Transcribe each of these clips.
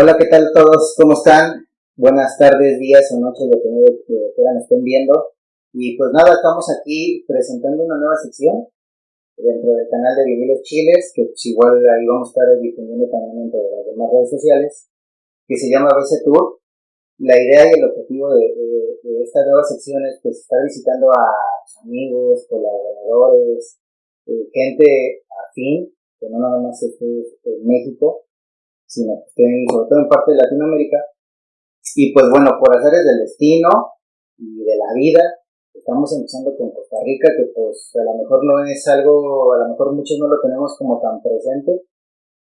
Hola, ¿qué tal todos? ¿Cómo están? Buenas tardes, días o noches, dependiendo de que nos estén viendo. Y pues nada, estamos aquí presentando una nueva sección dentro del canal de Vinilos Chiles, que pues igual ahí vamos a estar difundiendo también dentro de las demás redes sociales, que se llama BC Tour. La idea y el objetivo de, esta nueva sección es pues estar visitando a amigos, colaboradores, eh, gente afín, que no nada más esté en México, sino que estén sobre todo en parte de Latinoamérica. Y pues bueno, por hacer del destino y de la vida, estamos empezando con Costa Rica, que pues a lo mejor no es algo, a lo mejor muchos no lo tenemos como tan presente,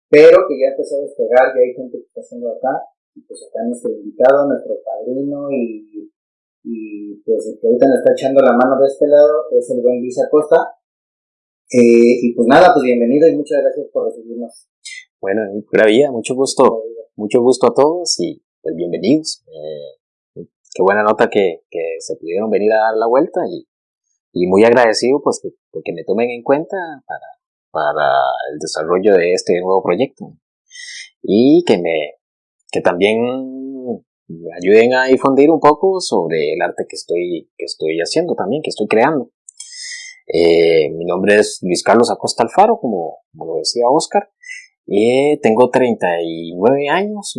pero que ya empezó a despegar, ya hay gente que está haciendo acá, y pues acá nuestro invitado, nuestro padrino y, y pues el que ahorita nos está echando la mano de este lado es el buen Luis Acosta. Eh, y pues nada, pues bienvenido y muchas gracias por recibirnos. Bueno, pura vida, mucho gusto, mucho gusto a todos y pues bienvenidos. Eh, qué buena nota que, se pudieron venir a dar la vuelta y, muy agradecido pues que, me tomen en cuenta para, para el desarrollo de este nuevo proyecto y que me que también me ayuden a difundir un poco sobre el arte que estoy que estoy haciendo también que estoy creando eh, mi nombre es Luis Carlos Acosta Alfaro como, como decía Oscar y tengo 39 años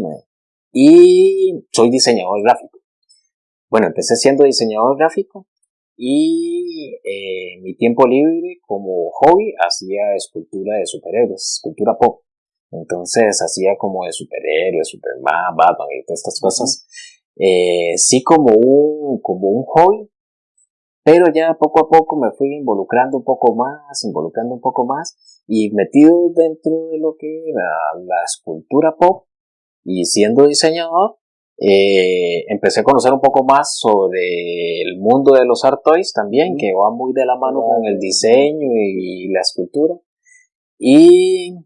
y soy diseñador gráfico bueno, empecé siendo diseñador gráfico y eh, mi tiempo libre como hobby hacía escultura de superhéroes, escultura pop. Entonces hacía como de superhéroes, Superman, Batman y todas estas cosas. Eh, sí como un, como un hobby, pero ya poco a poco me fui involucrando un poco más, involucrando un poco más y metido dentro de lo que era la escultura pop y siendo diseñador, eh, empecé a conocer un poco más sobre el mundo de los art toys también, que va muy de la mano con el diseño y la escultura. Y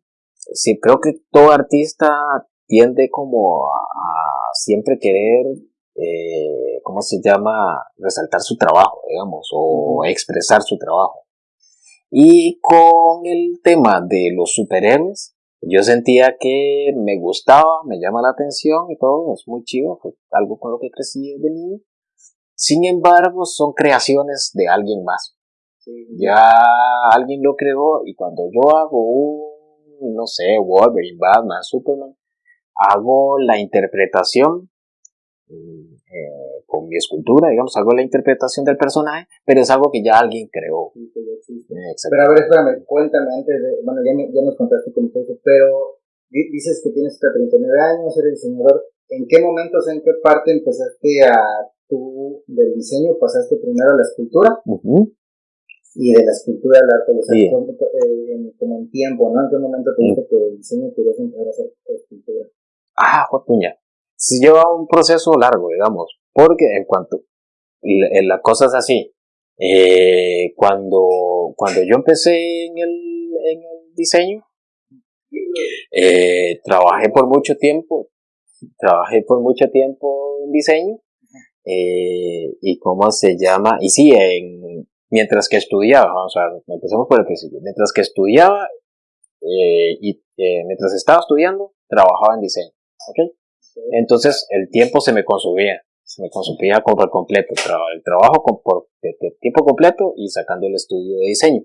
sí, creo que todo artista tiende como a, siempre querer, eh, ¿cómo se llama?, resaltar su trabajo, digamos, o expresar su trabajo. Y con el tema de los superhéroes, yo sentía que me gustaba, me llama la atención y todo, es muy chido, fue algo con lo que crecí desde niño. Sin embargo, son creaciones de alguien más. Ya alguien lo creó y cuando yo hago un, no sé, Wolverine, Batman, Superman, hago la interpretación eh, con mi escultura, digamos, hago la interpretación del personaje, pero es algo que ya alguien creó. pero a ver, espérame, cuéntame antes de, bueno, ya, ya nos contaste fue eso, pero dices que tienes 39 años, eres diseñador, ¿en qué momentos, en qué parte empezaste a tú del diseño, pasaste primero a la escultura? Y de la escultura al arte, o sea, eh, como, en tiempo, ¿no? ¿En qué momento te dijiste que el diseño querías empezar a hacer escultura? Ah, jotuña si lleva un proceso largo, digamos, porque en cuanto la, cosa es así, eh, cuando, cuando yo empecé en el, en el diseño, eh, trabajé por mucho tiempo, trabajé por mucho tiempo en diseño, eh, y cómo se llama, y sí, en, mientras que estudiaba, o sea, empecemos por el principio, mientras que estudiaba, y mientras estaba estudiando, trabajaba en diseño, ¿ok? Entonces el tiempo se me consumía, se me consumía por completo, el trabajo por tiempo completo y sacando el estudio de diseño.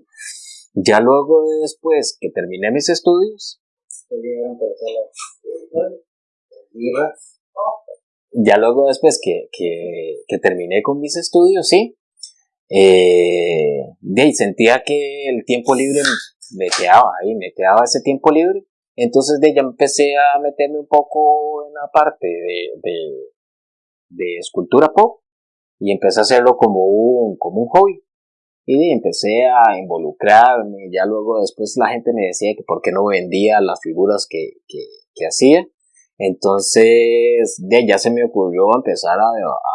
Ya luego después que terminé mis estudios, ya luego después que, que, terminé con mis estudios, sí, eh, sentía que el tiempo libre me quedaba ahí, me quedaba ese tiempo libre entonces de ya empecé a meterme un poco en la parte de, de, escultura pop y empecé a hacerlo como un, como un hobby. Y empecé a involucrarme, ya luego después la gente me decía que por qué no vendía las figuras que, que, hacía. Entonces de ya se me ocurrió empezar a,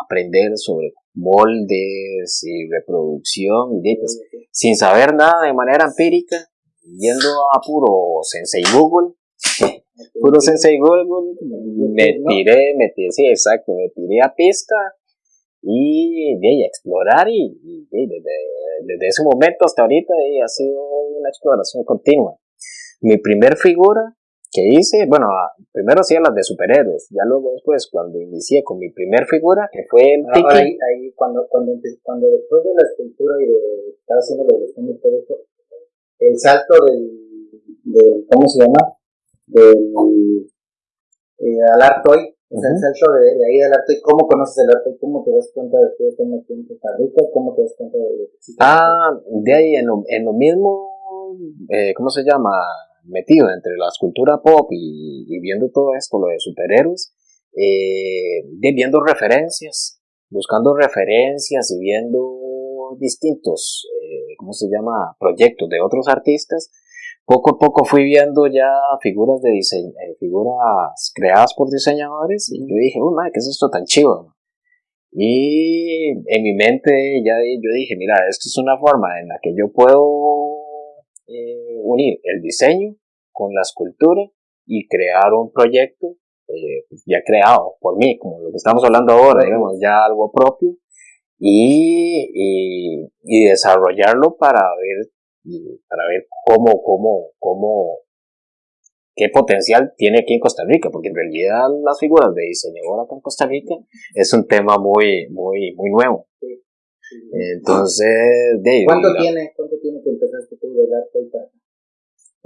aprender sobre moldes y reproducción, y pues, sin saber nada de manera empírica, yendo a puro Sensei Google, puro Sensei Google, me tiré, me tiré, sí, exacto, me tiré a pista y de explorar y, desde, ese momento hasta ahorita ha sido una exploración continua. Mi primer figura que hice, bueno, primero hacía las de superhéroes, ya luego después, cuando inicié con mi primer figura, que fue el Tiki. Ahí, ahí, cuando, cuando, cuando después de la escultura y de estar haciendo ilustración y todo esto, el salto del, del ¿cómo se llama? Del, eh, al arte o sea, el salto de, de, ahí del arte, ¿cómo conoces el arte? ¿Cómo te das cuenta de que estás aquí en Costa Rica? ¿Cómo te das cuenta de que existe? Ah, de ahí en lo, en lo mismo, eh, ¿cómo se llama? Metido entre la escultura pop y, y viendo todo esto, lo de superhéroes, eh, de viendo referencias, buscando referencias y viendo distintos, eh, ¿cómo se llama? Proyectos de otros artistas poco a poco fui viendo ya figuras de diseño, eh, figuras creadas por diseñadores y yo dije, uy, madre, ¿qué es esto tan chivo? Y en mi mente ya yo dije, mira, esto es una forma en la que yo puedo eh, unir el diseño con la escultura y crear un proyecto eh, ya creado por mí, como lo que estamos hablando ahora, digamos, ya algo propio, y, y, y desarrollarlo para ver para ver cómo, cómo, cómo, qué potencial tiene aquí en Costa Rica, porque en realidad las figuras de diseñador acá en Costa Rica es un tema muy, muy, muy nuevo. Entonces, de, ¿Cuánto, tiene, ¿Cuánto tiene que empezaste tú de arte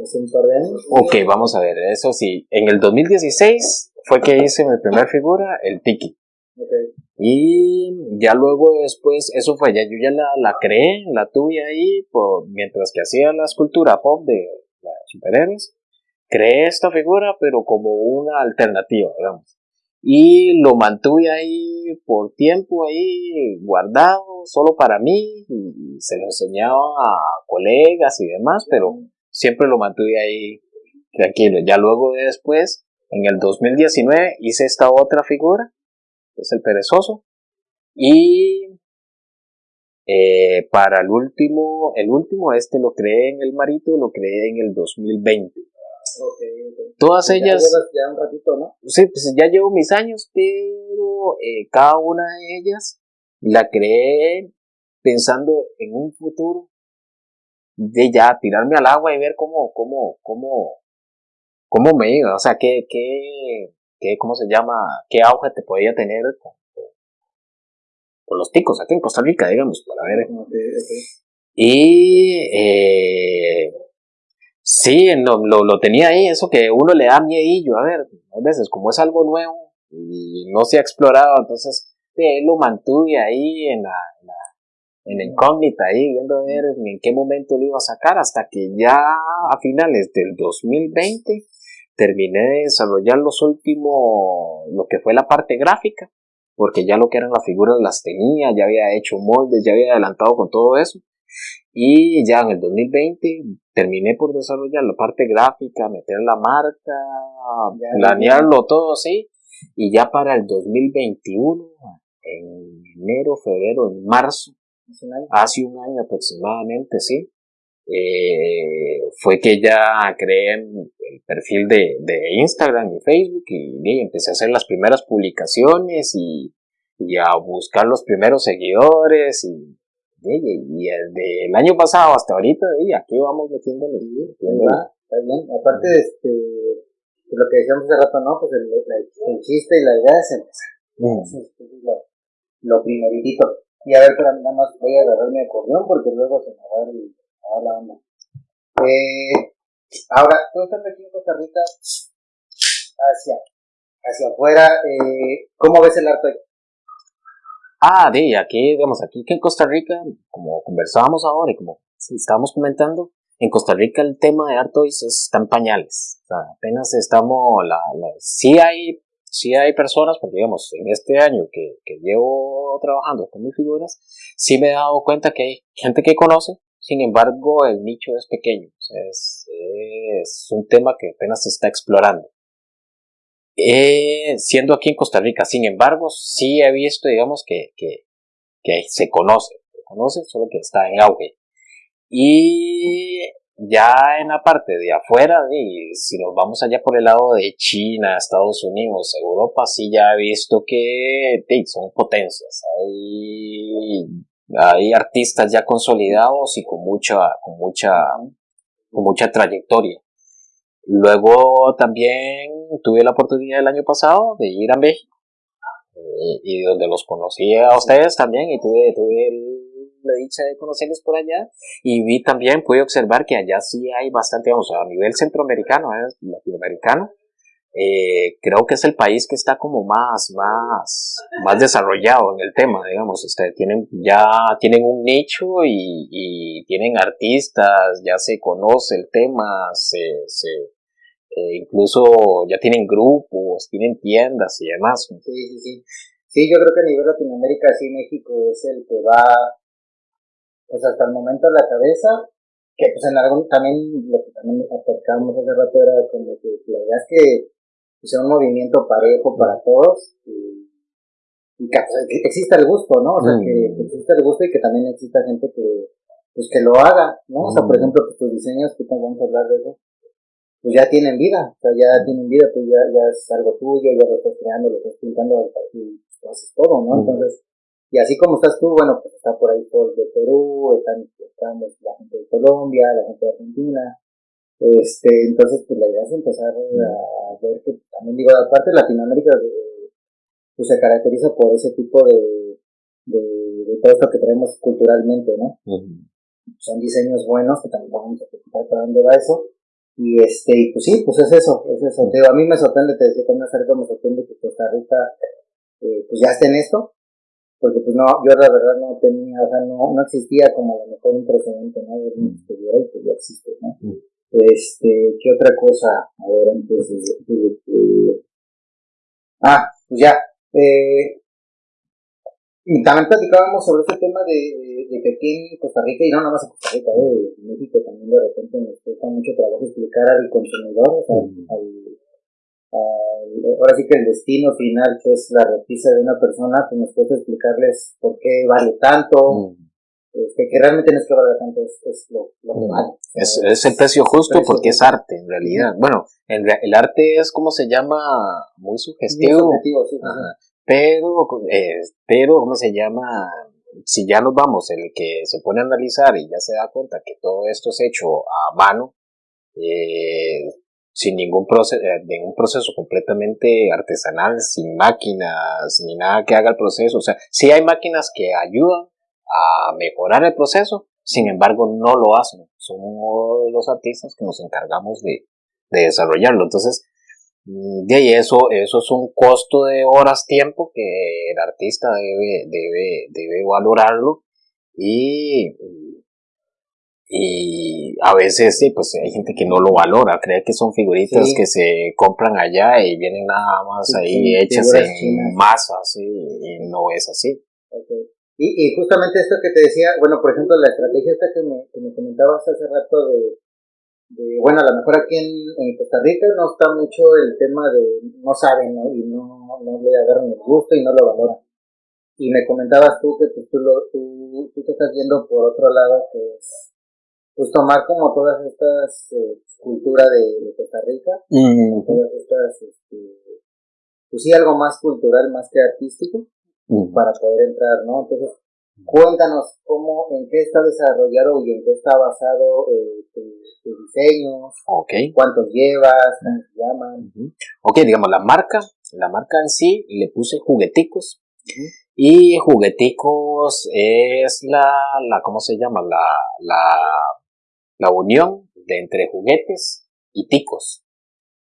¿Hace un par de años? Ok, vamos a ver, eso sí, en el 2016 fue que hice mi primera figura, el Tiki. Y ya luego después, eso fue, ya yo ya la, la creé, la tuve ahí, por, mientras que hacía la escultura pop de la superhéroes, creé esta figura, pero como una alternativa, digamos. Y lo mantuve ahí por tiempo, ahí guardado, solo para mí, se lo enseñaba a colegas y demás, pero siempre lo mantuve ahí tranquilo. Ya luego después, en el 2019, hice esta otra figura, es el perezoso. Y eh, para el último, el último, este lo creé en el Marito, lo creé en el 2020. Todas ellas. Ya, un ratito, ¿no? Sí, pues ya llevo mis años, pero eh, cada una de ellas la creé pensando en un futuro de ya tirarme al agua y ver cómo, cómo, cómo, cómo me iba, o sea, qué, qué, qué, ¿cómo se llama? ¿Qué auge te podía tener con, los ticos aquí en Costa Rica, digamos, para ver? Y eh, sí, lo, lo, tenía ahí, eso que uno le da miedillo, a ver, a veces como es algo nuevo y no se ha explorado, entonces de lo mantuve ahí en la, en la incógnita, ahí viendo a ver en qué momento lo iba a sacar, hasta que ya a finales del 2020 terminé de desarrollar los últimos, lo que fue la parte gráfica, porque ya lo que eran las figuras las tenía, ya había hecho moldes, ya había adelantado con todo eso. Y ya en el 2020 terminé por desarrollar la parte gráfica, meter la marca, planearlo todo así. Y ya para el 2021, en enero, febrero, en marzo, hace un año aproximadamente, sí, eh, fue que ya creé el perfil de, de, Instagram y Facebook y, empecé a hacer las primeras publicaciones y, y a buscar los primeros seguidores y, y, desde el año pasado hasta ahorita y aquí vamos metiéndole. Está bien, aparte de este, lo que decíamos hace rato, ¿no? Pues el, el, chiste y la idea es empezar. Mm. es lo, lo primeritito. Y a ver, pero nada más voy a agarrar mi acordeón porque luego se me va a dar el Hola, onda. Eh, ahora, tú estás aquí en Costa Rica, hacia, hacia afuera, eh, ¿cómo ves el arte? Ah, de aquí, digamos, aquí que en Costa Rica, como conversábamos ahora y como estábamos comentando, en Costa Rica el tema de Artois está en pañales. O sea, apenas estamos, la, la, sí hay, sí hay personas, porque digamos, en este año que, que llevo trabajando con mis figuras, sí me he dado cuenta que hay gente que conoce, sin embargo, el nicho es pequeño, es, un tema que apenas se está explorando. Eh, siendo aquí en Costa Rica, sin embargo, sí he visto, digamos, que, se conoce, se conoce, solo que está en auge. Y ya en la parte de afuera, y si nos vamos allá por el lado de China, Estados Unidos, Europa, sí ya he visto que son potencias. Hay artistas ya consolidados y con mucha, con mucha, con mucha trayectoria. Luego también tuve la oportunidad el año pasado de ir a México eh, y donde los conocí a ustedes también y tuve, tuve la dicha de conocerlos por allá y vi también, pude observar que allá sí hay bastante, vamos, a nivel centroamericano, ¿eh? latinoamericano, eh, creo que es el país que está como más, más, más desarrollado en el tema, digamos, este, tienen, ya tienen un nicho y, tienen artistas, ya se conoce el tema, se, se eh, incluso ya tienen grupos, tienen tiendas y demás. Sí, sí, sí. Sí, yo creo que a nivel Latinoamérica, sí, México es el que va, pues hasta el momento a la cabeza, que pues en algún, también, lo que también acercamos hace rato era como que la verdad es que sea un movimiento parejo para todos y, que, exista el gusto, ¿no? O sea, que, mm. exista el gusto y que también exista gente que, pues que lo haga, ¿no? O sea, por mm. ejemplo, pues, tus diseños, que vamos a hablar de eso, pues ya tienen vida, o sea, ya tienen vida, pues ya, ya es algo tuyo, ya lo estás creando, lo estás pintando y pues, haces todo, ¿no? Mm. Entonces, y así como estás tú, bueno, pues está por ahí todos de Perú, están, están la gente de Colombia, la gente de Argentina, este, entonces, pues la idea es empezar a ver que también digo, aparte Latinoamérica eh, pues se caracteriza por ese tipo de, de, todo esto que traemos culturalmente, ¿no? Son diseños buenos que también vamos a preguntar para dónde va eso. Y este, y pues sí, pues es eso, es eso. a mí me sorprende, te decía también hace me sorprende que Costa Rica eh, pues ya esté en esto, porque pues no, yo la verdad no tenía, o sea, no, no existía como a lo mejor un precedente, ¿no? De un y que ya existe, ¿no? Este, ¿qué otra cosa? A ver, antes de, Ah, pues ya. Eh, también platicábamos sobre este tema de, de, que aquí en Costa Rica, y no nada más en Costa Rica, eh, en México también de repente nos cuesta mucho trabajo explicar al consumidor, o sea, al, ahora sí que el destino final, que es la repisa de una persona, pues nos cuesta explicarles por qué vale tanto, este, que realmente no es que valga tanto, es, lo, lo mm. Es, el precio justo porque es arte, en realidad. Bueno, el arte es como se llama, muy sugestivo. Pero, eh, pero, ¿cómo se llama? Si ya nos vamos, el que se pone a analizar y ya se da cuenta que todo esto es hecho a mano, eh, sin ningún proceso, eh, un proceso completamente artesanal, sin máquinas, ni nada que haga el proceso. O sea, sí hay máquinas que ayudan a mejorar el proceso, sin embargo no lo hacen. Somos los artistas que nos encargamos de, desarrollarlo. Entonces, mm, de ahí eso, eso es un costo de horas tiempo que el artista debe, debe, debe valorarlo y, y a veces sí, pues hay gente que no lo valora, cree que son figuritas que se compran allá y vienen nada más ahí hechas en masas y no es así. Y, y justamente esto que te decía, bueno, por ejemplo, la estrategia esta que me, que me comentabas hace rato de, de, bueno, a lo mejor aquí en, en, Costa Rica no está mucho el tema de no saben, ¿no? Y no, no le agarran el gusto y no lo valoran. Y me comentabas tú que pues, tú, lo, tú, tú te estás viendo por otro lado, que es pues tomar como todas estas eh, culturas de, de, Costa Rica, todas estas, este, pues sí, algo más cultural más que artístico, para poder entrar, ¿no? Entonces, cuéntanos cómo, en qué está desarrollado y en qué está basado eh, tu, diseño, okay. cuántos llevas, cómo se llaman. Ok, digamos, la marca, la marca en sí, le puse jugueticos. Y jugueticos es la, la, ¿cómo se llama? La, la, la unión de entre juguetes y ticos.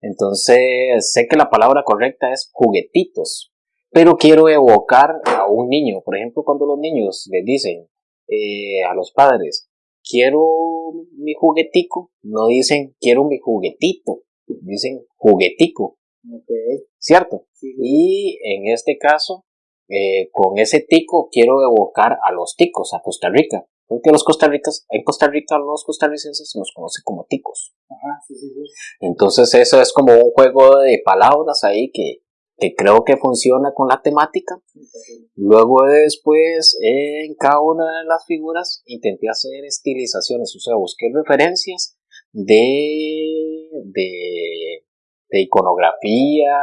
Entonces, sé que la palabra correcta es juguetitos, pero quiero evocar a un niño. Por ejemplo, cuando los niños les dicen eh, a los padres, quiero mi juguetico, no dicen quiero mi juguetito, dicen juguetico. ¿Cierto? Y en este caso, eh, con ese tico quiero evocar a los ticos, a Costa Rica. Porque los costarricas, en Costa Rica los costarricenses se nos conoce como ticos. Entonces eso es como un juego de palabras ahí que, que creo que funciona con la temática. Luego después, en cada una de las figuras, intenté hacer estilizaciones, o sea, busqué referencias de, de, iconografía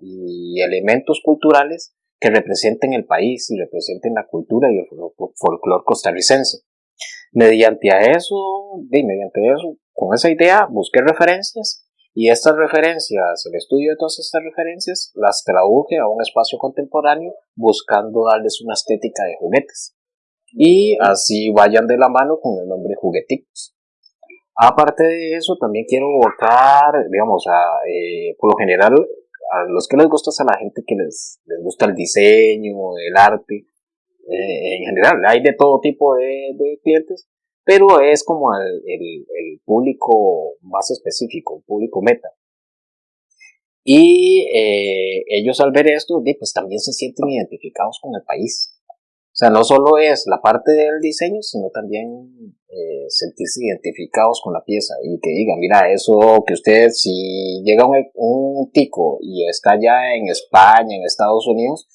y elementos culturales que representen el país y representen la cultura y el folclore costarricense. Mediante eso, mediante eso, con esa idea, busqué referencias Y estas referencias, el estudio de todas estas referencias, las traduje a un espacio contemporáneo buscando darles una estética de juguetes. Y así vayan de la mano con el nombre jugueticos. Aparte de eso, también quiero votar, digamos, a, eh, por lo general, a los que les gusta a la gente que les, les gusta el diseño, el arte, eh, en general, hay de todo tipo de, clientes, pero es como el, el, público más específico, el público meta. Y eh, ellos al ver esto, pues también se sienten identificados con el país. O sea, no solo es la parte del diseño, sino también eh, sentirse identificados con la pieza y que digan, mira, eso que usted, si llega un, un tico y está ya en España, en Estados Unidos,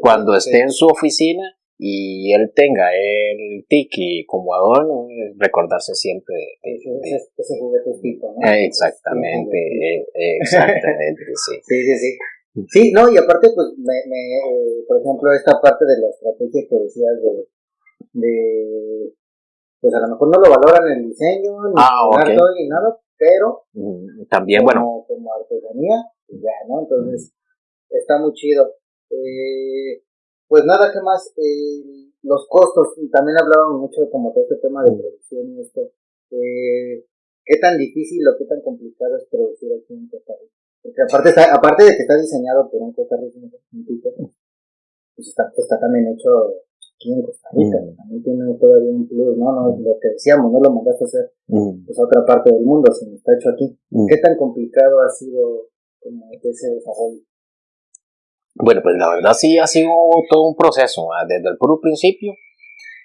cuando esté en su oficina, y él tenga el tiki como adorno, recordarse siempre de, ese, ese, juguete tipo, ¿no? Exactamente, eh, exactamente, sí. Sí, sí, sí. Sí, no, y aparte, pues, me, me eh, por ejemplo, esta parte de la estrategia que decías de, de pues a lo mejor no lo valoran el diseño, ni ah, ni nada, pero mm, también, bueno, como artesanía, pues ya, ¿no? Entonces, está muy chido. Eh, pues nada, que más? Eh, los costos, también hablábamos mucho como todo este tema de producción y esto. Eh, ¿Qué tan difícil o qué tan complicado es producir aquí en Costa Rica? Porque aparte, aparte de que está diseñado por un costarricense, pues está, está también hecho aquí en Costa Rica. Mm. También tiene todavía un plus, ¿no? no Lo que decíamos, no lo mandaste a hacer mm. pues, a otra parte del mundo, sino está hecho aquí. Mm. ¿Qué tan complicado ha sido como ese desarrollo? Bueno, pues la verdad sí ha sido todo un proceso, desde el puro principio,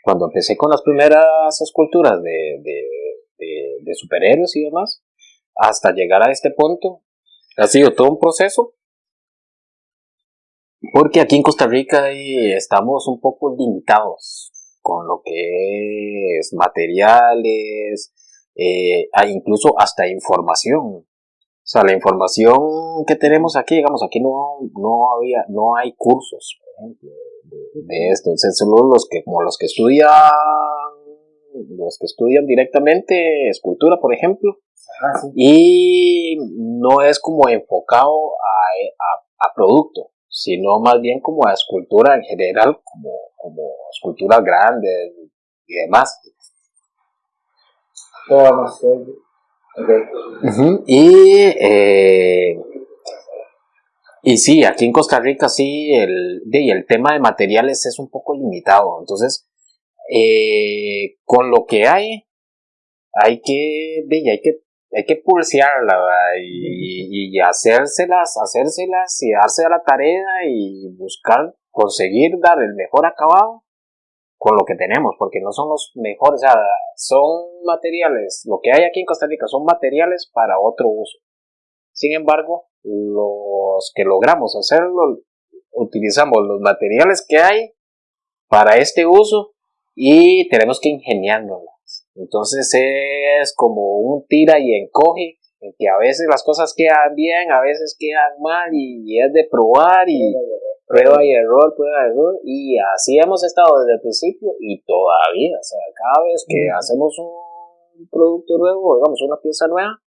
cuando empecé con las primeras esculturas de, de, superhéroes y demás, hasta llegar a este punto, ha sido todo un proceso, porque aquí en Costa Rica estamos un poco limitados con lo que es materiales, eh, incluso hasta información. O sea, la información que tenemos aquí, digamos, aquí no, no había, no hay cursos, por ejemplo, de, esto. Entonces, solo los que, como los que estudian, los que estudian directamente escultura, por ejemplo, y no es como enfocado a, a, producto, sino más bien como a escultura en general, como, como esculturas grandes y demás. Y, eh, y sí, aquí en Costa Rica sí, el, el tema de materiales es un poco limitado. Entonces, eh, con lo que hay, hay que, hay que, hay que pulsearla y, y, hacérselas, hacérselas y darse a la tarea y buscar, conseguir dar el mejor acabado con lo que tenemos, porque no son los mejores, son materiales, lo que hay aquí en Costa Rica son materiales para otro uso. Sin embargo, los que logramos hacerlo, utilizamos los materiales que hay para este uso y tenemos que ingeniárnoslas. Entonces es como un tira y encoge, en que a veces las cosas quedan bien, a veces quedan mal y es de probar y prueba y error, prueba y error, y así hemos estado desde el principio y todavía, o sea, cada vez que hacemos un producto nuevo, digamos una pieza nueva,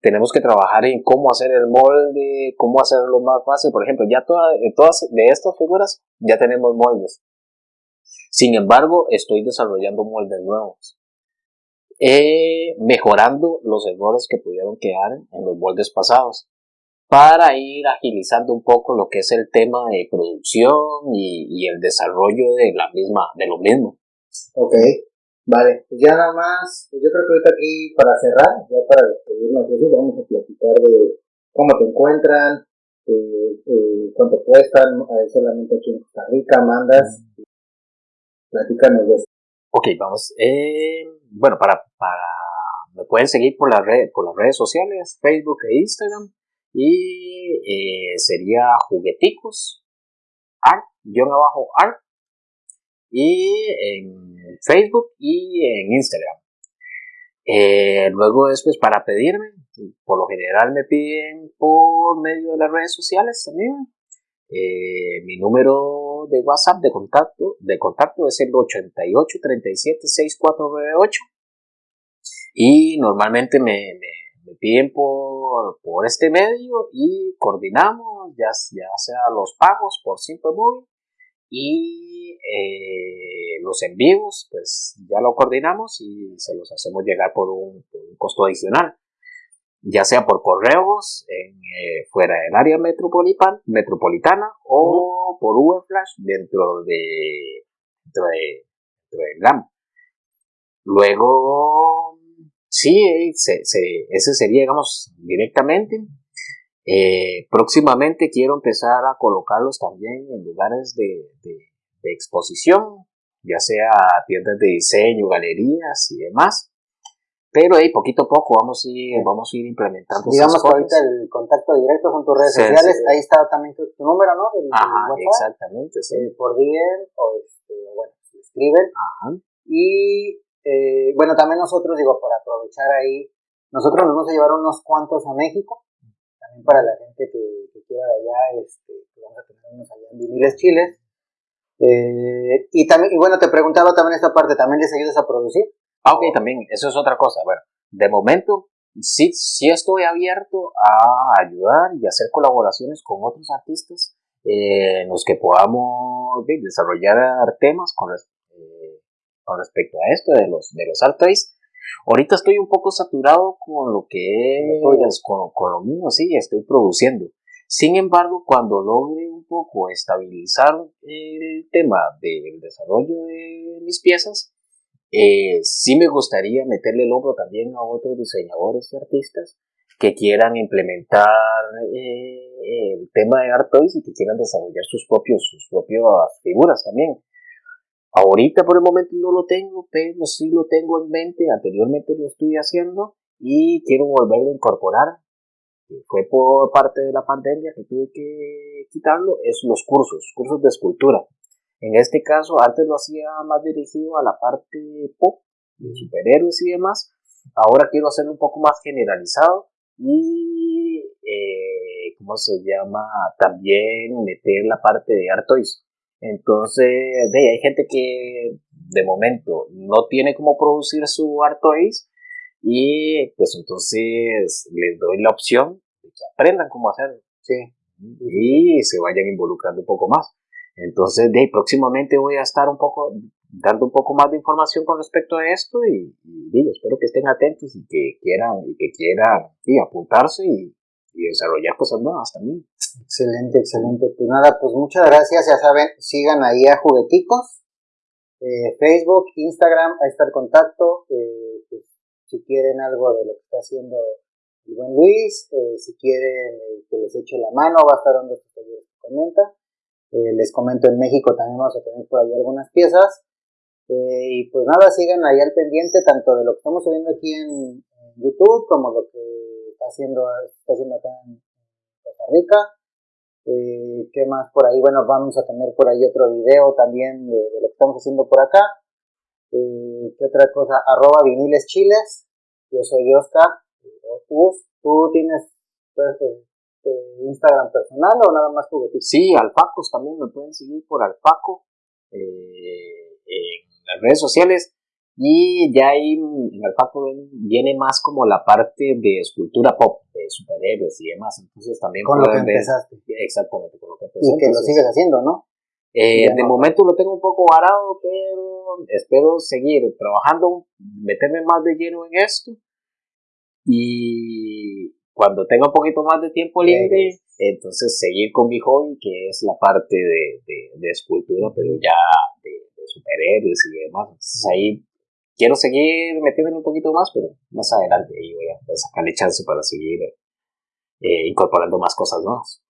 tenemos que trabajar en cómo hacer el molde, cómo hacerlo más fácil. Por ejemplo, ya todas, todas de estas figuras ya tenemos moldes. Sin embargo, estoy desarrollando moldes nuevos. Eh, mejorando los errores que pudieron quedar en los moldes pasados para ir agilizando un poco lo que es el tema de producción y, el desarrollo de la misma, de lo mismo. Ok, vale, pues ya nada más, pues yo creo que ahorita aquí para cerrar, ya para despedirnos, vamos a platicar de cómo te encuentran, eh, eh, cuánto cuestan, eh, solamente aquí en Costa Rica, mandas, platícanos de eso. Ok, vamos, bueno, para, para, me pueden seguir por, la red, por las redes sociales, Facebook e Instagram, y eh, sería jugueticos, art, guion abajo art, y en Facebook y en Instagram. Eh, luego después para pedirme, por lo general me piden por medio de las redes sociales también. Eh, mi número de WhatsApp de contacto, de contacto es el 88 37 6498 y normalmente me me piden por, por este medio y coordinamos, ya, ya sea los pagos por Simple Móvil y eh, los envíos, pues ya lo coordinamos y se los hacemos llegar por un, costo adicional, ya sea por correos en, eh, fuera del área metropolitana, metropolitana o por Uber Flash dentro de, dentro de, dentro Luego, sí, se, ese sería, digamos, directamente. Eh, próximamente quiero empezar a colocarlos también en lugares de, exposición, ya sea tiendas de diseño, galerías y demás. Pero ahí poquito a poco vamos a ir, vamos a ir implementando. Digamos que ahorita el contacto directo son tus redes sociales, ahí está también tu, número, ¿no? Ajá, exactamente, sí. Eh, por DM o, este, bueno, escriben. Ajá. Y eh, bueno, también nosotros, digo, para aprovechar ahí, nosotros nos vamos a llevar unos cuantos a México también para la gente que, quiera de allá, este, vamos a tener unos allá en viniles chiles. Eh, y también, bueno, te preguntaba también esta parte, ¿también les ayudas a producir? Ah, ok, también, eso es otra cosa. Bueno, de momento sí, sí estoy abierto a ayudar y hacer colaboraciones con otros artistas eh, en los que podamos desarrollar temas con, con respecto a esto de los, de los art Ahorita estoy un poco saturado con lo que es, con, con lo mío, sí, estoy produciendo. Sin embargo, cuando logre un poco estabilizar el tema del desarrollo de mis piezas, eh, sí me gustaría meterle el hombro también a otros diseñadores y artistas que quieran implementar eh, el tema de Art Toys y que quieran desarrollar sus propios sus propias figuras también. Ahorita por el momento no lo tengo, pero sí lo tengo en mente. Anteriormente lo estoy haciendo y quiero volverlo a incorporar. Fue por parte de la pandemia que tuve que quitarlo. Es los cursos, cursos de escultura. En este caso, antes lo hacía más dirigido a la parte pop, de superhéroes y demás. Ahora quiero hacerlo un poco más generalizado y, eh, ¿cómo se llama? También meter la parte de art toys entonces, de, hay gente que de momento no tiene cómo producir su Artois y pues entonces les doy la opción de que aprendan cómo hacerlo. Sí. Y se vayan involucrando un poco más. Entonces, de próximamente voy a estar un poco dando un poco más de información con respecto a esto y, espero que estén atentos y que quieran y que quieran apuntarse y, y desarrollar cosas nuevas también. Excelente, excelente. Pues nada, pues muchas gracias. Ya saben, sigan ahí a Jugueticos. Eh, Facebook, Instagram, ahí está el contacto. Eh, pues, si quieren algo de lo que está haciendo el buen Luis, eh, si quieren que les eche la mano, va a estar donde se comenta. les comento, en México también vamos a tener por ahí algunas piezas. y pues nada, sigan ahí al pendiente tanto de lo que estamos subiendo aquí en, YouTube como lo que está haciendo, está haciendo acá en Costa Rica. Eh, ¿Qué más por ahí? Bueno, vamos a tener por ahí otro video también de, lo que estamos haciendo por acá. Eh, ¿Qué otra cosa? Arroba viniles chiles. Yo soy Oscar. ¿Tú, tienes pues, este, Instagram personal o nada más juguetitos? Sí, Alfacos también me pueden seguir por Alfaco eh, en las redes sociales. Y ya ahí en el Paco viene más como la parte de escultura pop, de superhéroes y demás. Entonces también con lo que empezaste. Exactamente, con lo que empezaste. Y que lo sigues haciendo, ¿no? Eh, de momento lo tengo un poco varado, pero espero seguir trabajando, meterme más de lleno en esto. Y cuando tenga un poquito más de tiempo libre, entonces seguir con mi hobby, que es la parte de, de, escultura, pero ya de, de superhéroes y demás. Entonces ahí quiero seguir metiéndome un poquito más, pero más adelante ahí voy a, sacarle chance para seguir eh, incorporando más cosas nuevas.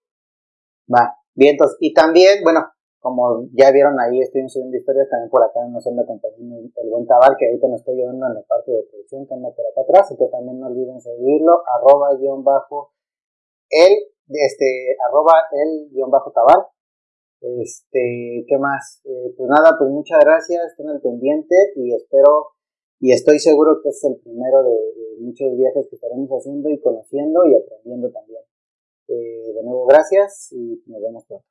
Va, bien, entonces, y también, bueno, como ya vieron ahí, estoy subiendo historias también por acá, nos anda acompañando el buen Tabal, que ahorita nos está ayudando en la parte de producción que anda por acá atrás, entonces también no olviden seguirlo, arroba guion bajo el, este, arroba el guion bajo Tabal, este, ¿qué más? Eh, pues nada, pues muchas gracias, estén al pendiente y espero y estoy seguro que es el primero de, muchos viajes que estaremos haciendo y conociendo y aprendiendo también. Eh, de nuevo, gracias y nos vemos pronto.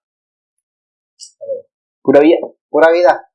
Pura vida. Pura vida.